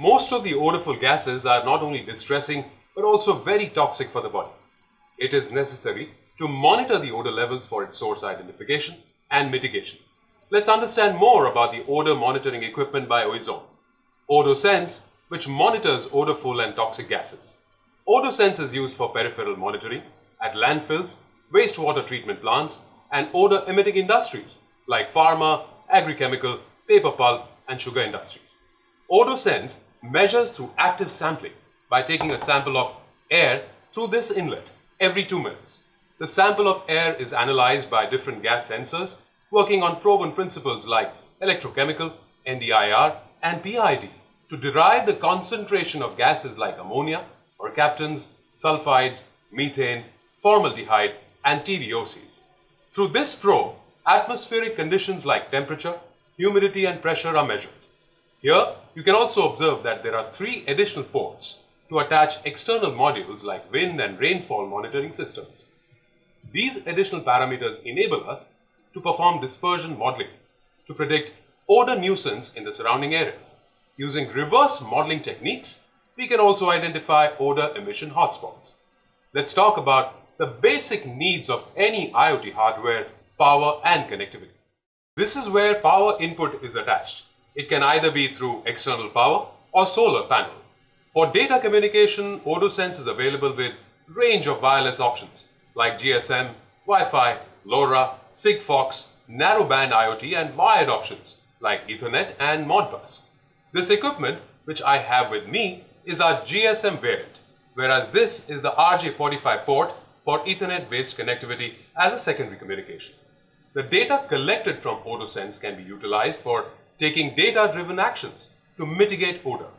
Most of the odorful gases are not only distressing but also very toxic for the body. It is necessary to monitor the odor levels for its source identification and mitigation. Let's understand more about the odor monitoring equipment by Oizom. OdoSense, which monitors odorful and toxic gases. OdoSense is used for peripheral monitoring at landfills, wastewater treatment plants, and odor emitting industries like pharma, agrichemical, paper pulp, and sugar industries. OdoSense measures through active sampling by taking a sample of air through this inlet every two minutes. The sample of air is analyzed by different gas sensors working on proven principles like electrochemical, NDIR, and PID to derive the concentration of gases like ammonia, mercaptans, sulfides, methane, formaldehyde, and TVOCs. Through this probe, atmospheric conditions like temperature, humidity, and pressure are measured. Here, you can also observe that there are three additional ports to attach external modules like wind and rainfall monitoring systems. These additional parameters enable us to perform dispersion modeling to predict odor nuisance in the surrounding areas. Using reverse modeling techniques, we can also identify odor emission hotspots. Let's talk about the basic needs of any IoT hardware, power and connectivity. This is where power input is attached. It can either be through external power or solar panel. For data communication, OdoSense is available with range of wireless options like GSM, Wi-Fi, LoRa, Sigfox, narrowband IoT and wired options like Ethernet and Modbus. This equipment, which I have with me, is our GSM variant, whereas this is the RJ45 port for Ethernet-based connectivity as a secondary communication. The data collected from OdoSense can be utilized for taking data-driven actions to mitigate odor.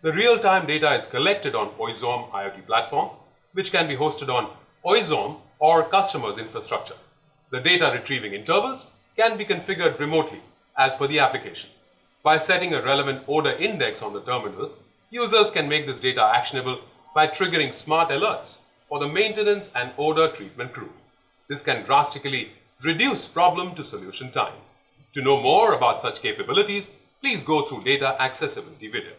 The real-time data is collected on Oizom IoT platform, which can be hosted on Oizom or customer's infrastructure. The data retrieving intervals can be configured remotely as per the application. By setting a relevant odor index on the terminal, users can make this data actionable by triggering smart alerts for the maintenance and odor treatment crew. This can drastically reduce problem to solution time. To know more about such capabilities, please go through data accessibility video.